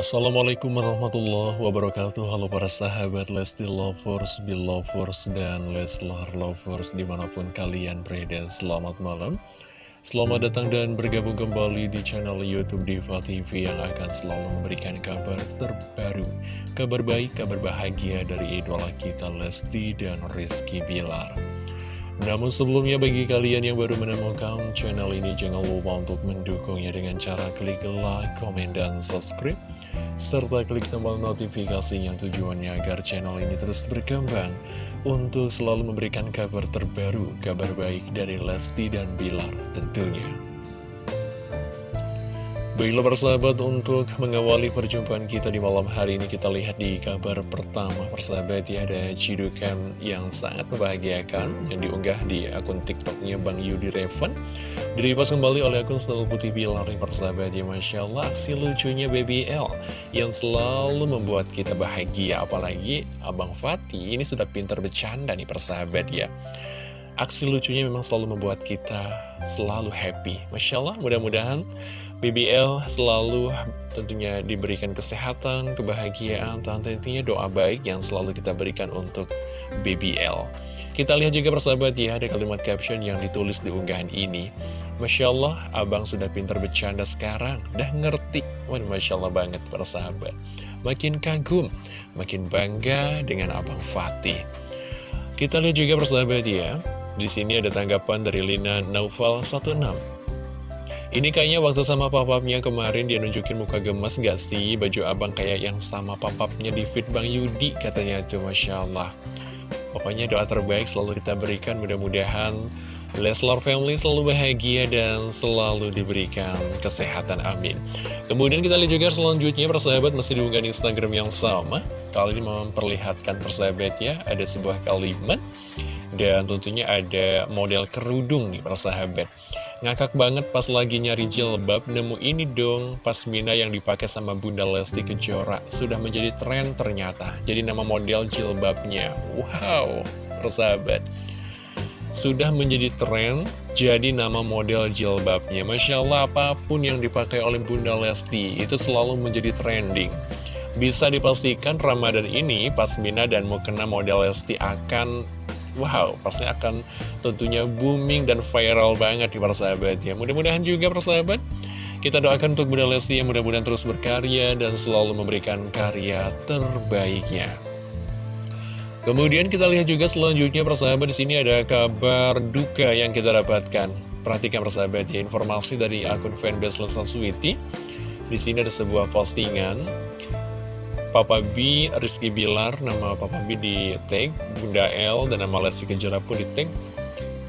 Assalamualaikum warahmatullahi wabarakatuh. Halo para sahabat Lesti Lovers, Belovers, dan Leslar Lovers di mana pun kalian berada Selamat malam. Selamat datang dan bergabung kembali di channel Youtube Diva TV yang akan selalu memberikan kabar terbaru Kabar baik, kabar bahagia dari idola kita Lesti dan Rizky Bilar. Namun sebelumnya bagi kalian yang baru menemukan channel ini jangan lupa untuk mendukungnya dengan cara klik like, komen, dan subscribe serta klik tombol notifikasi yang tujuannya agar channel ini terus berkembang untuk selalu memberikan kabar terbaru, kabar baik dari Lesti dan Bilar tentunya. Baiklah persahabat untuk mengawali perjumpaan kita di malam hari ini kita lihat di kabar pertama. Persahabat ya ada cidukan yang sangat membahagiakan yang diunggah di akun tiktoknya Bang Yudi Revan. Direpost kembali oleh akun Selalu Putih Bilar persahabat. Ya Masya Allah aksi lucunya BBL yang selalu membuat kita bahagia. Apalagi Abang Fatih ini sudah pintar bercanda nih persahabat ya. Aksi lucunya memang selalu membuat kita selalu happy. Masya Allah mudah-mudahan BBL selalu tentunya diberikan kesehatan, kebahagiaan, dan tentunya doa baik yang selalu kita berikan untuk BBL. Kita lihat juga persahabat ya, ada kalimat caption yang ditulis di unggahan ini. Masya Allah, abang sudah pintar bercanda sekarang, dah ngerti. Wah, Masya Allah banget persahabat. Makin kagum, makin bangga dengan abang Fatih. Kita lihat juga persahabat ya, di sini ada tanggapan dari Lina Naufal 16. Ini kayaknya waktu sama papapnya kemarin dia nunjukin muka gemes gak sih? Baju abang kayak yang sama papapnya di fit Bang Yudi katanya tuh Masya Allah. Pokoknya doa terbaik selalu kita berikan mudah-mudahan Leslar Family selalu bahagia dan selalu diberikan kesehatan, amin. Kemudian kita lihat juga selanjutnya persahabat masih diunggah di Instagram yang sama. Kali ini memperlihatkan persahabat ya ada sebuah kalimat Dan tentunya ada model kerudung nih persahabat Ngakak banget pas lagi nyari jilbab, nemu ini dong pasmina yang dipakai sama Bunda Lesti Kejora. Sudah menjadi tren ternyata, jadi nama model jilbabnya. Wow, persahabat. Sudah menjadi tren, jadi nama model jilbabnya. Masya Allah, apa pun yang dipakai oleh Bunda Lesti, itu selalu menjadi trending. Bisa dipastikan Ramadan ini, Pasmina dan Mukena model Lesti akan Wow, pasti akan tentunya booming dan viral banget di para sahabat ya. Mudah-mudahan juga para sahabat kita doakan untuk Bunda Lesti yang mudah-mudahan terus berkarya dan selalu memberikan karya terbaiknya. Kemudian kita lihat juga selanjutnya persahabat di sini ada kabar duka yang kita dapatkan. Perhatikan persahabat ya informasi dari akun fanbase Sweety. Di sini ada sebuah postingan Papa B, Rizky Bilar, nama Papa B di tag, Bunda L, dan nama Lesti Kejora pun di tag.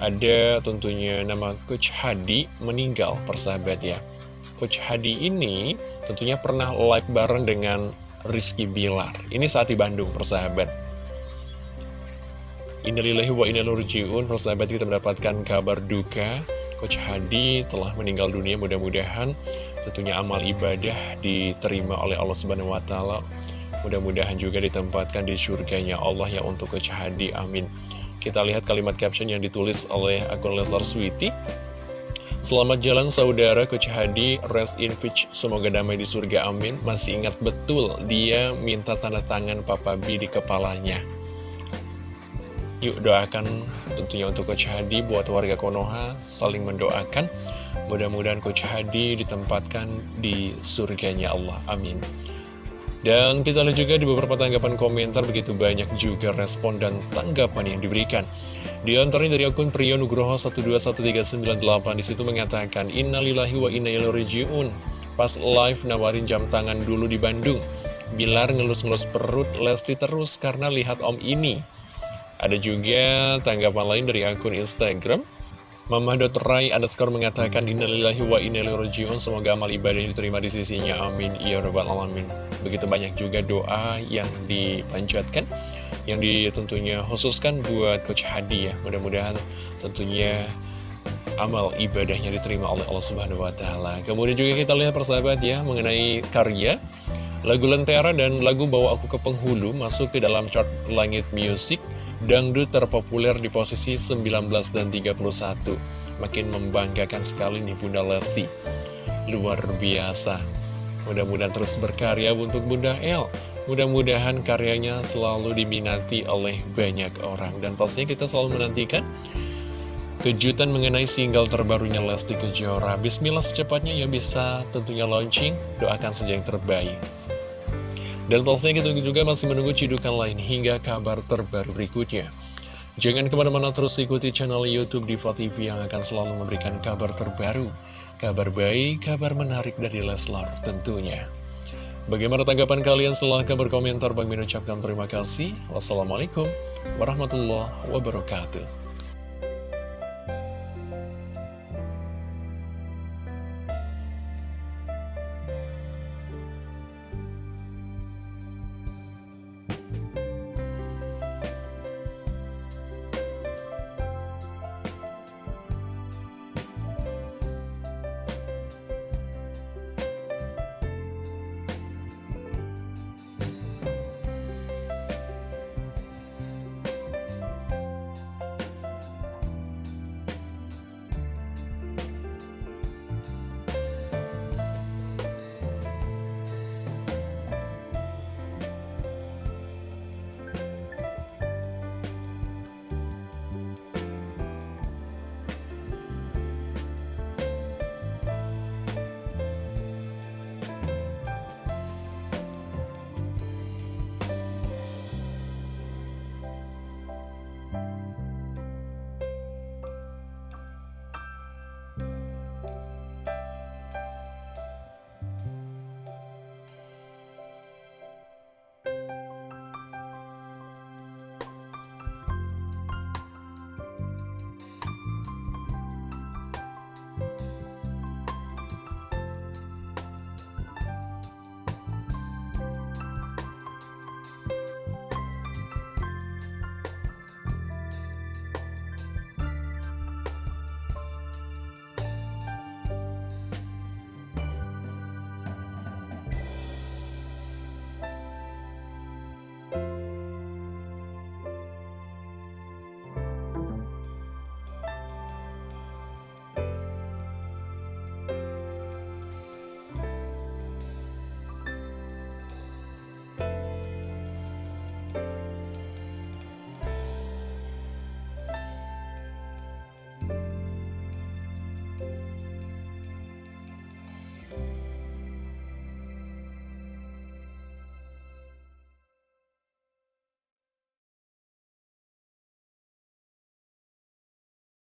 Ada tentunya nama Coach Hadi meninggal, persahabat ya. Coach Hadi ini tentunya pernah live bareng dengan Rizky Bilar. Ini saat di Bandung, persahabat. Innalillahi wa innalurji'un, persahabat kita mendapatkan kabar duka. Coach Hadi telah meninggal dunia, mudah-mudahan tentunya amal ibadah diterima oleh Allah Subhanahu wa taala Mudah-mudahan juga ditempatkan di surganya Allah yang untuk Coach Hadi, amin. Kita lihat kalimat caption yang ditulis oleh akun Leslar Sweety. Selamat jalan saudara Coach Hadi, rest in peace, semoga damai di surga, amin. Masih ingat betul, dia minta tanda tangan Papa B di kepalanya. Yuk doakan tentunya untuk Coach Hadi buat warga Konoha saling mendoakan. Mudah-mudahan Coach Hadi ditempatkan di surganya Allah. Amin. Dan kita lihat juga di beberapa tanggapan komentar begitu banyak juga respon dan tanggapan yang diberikan. Di antaranya dari akun Priyo Nugroho 121398 di situ mengatakan Innalillahi wa inna ilaihi Pas live nawarin jam tangan dulu di Bandung. Bilar ngelus-ngelus perut Lesti terus karena lihat om ini. Ada juga tanggapan lain dari akun Instagram Mama.rai underscore mengatakan Innalillahi wa innalillahi Semoga amal ibadah diterima di sisinya. Amin. Ya Rabbal Alamin. Begitu banyak juga doa yang dipanjatkan Yang tentunya khususkan buat Coach Hadi ya. Mudah-mudahan tentunya amal ibadahnya diterima oleh Allah Subhanahu Wa Taala. Kemudian juga kita lihat persahabat ya Mengenai karya. Lagu Lentera dan lagu Bawa Aku ke Penghulu masuk ke dalam chart Langit Music Dangdut terpopuler di posisi 19 dan 31 Makin membanggakan sekali nih Bunda Lesti Luar biasa Mudah-mudahan terus berkarya untuk Bunda El. Mudah-mudahan karyanya selalu diminati oleh banyak orang. Dan pastinya kita selalu menantikan kejutan mengenai single terbarunya Lesti Kejora. Bismillah secepatnya ya bisa tentunya launching. Doakan saja yang terbaik. Dan pastinya kita juga masih menunggu cidukan lain hingga kabar terbaru berikutnya. Jangan ke mana-mana terus ikuti channel Youtube Diva TV yang akan selalu memberikan kabar terbaru, kabar baik, kabar menarik dari Leslar tentunya. Bagaimana tanggapan kalian? Silahkan berkomentar. Bang mengucapkan terima kasih. Wassalamualaikum warahmatullahi wabarakatuh.